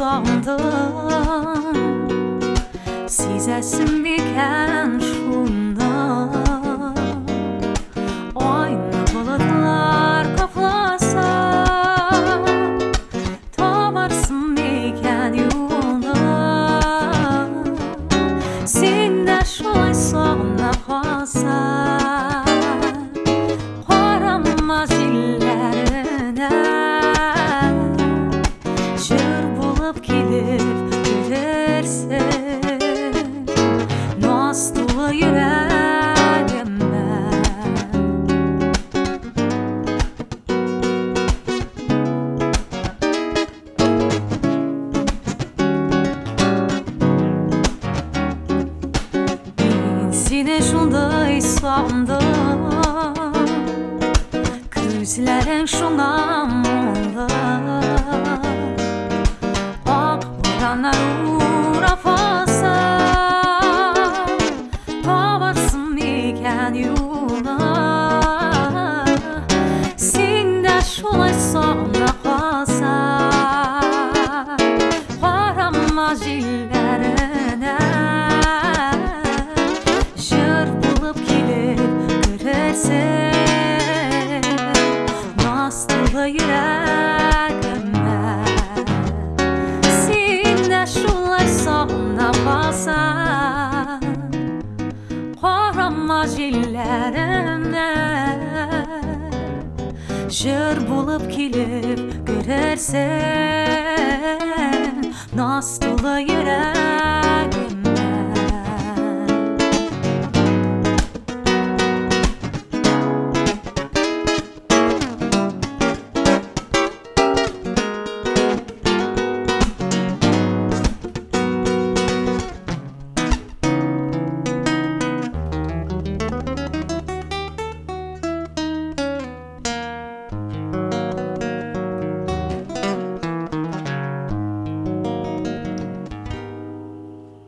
sandım Sizesin biken şunda Aynı bulutlar kaplasa Tabarsın biken yolda Sen de şolay sonra kalsa bulup gelip gelirsin Naz dolu yüreğime Ben. Seni şunday sandım iken yola Sen de şolay sonra kalsa Varamaz illerine Jır bulup gelip Varamaz illerine Jır bulup gelip görersen Nasıl yüreğime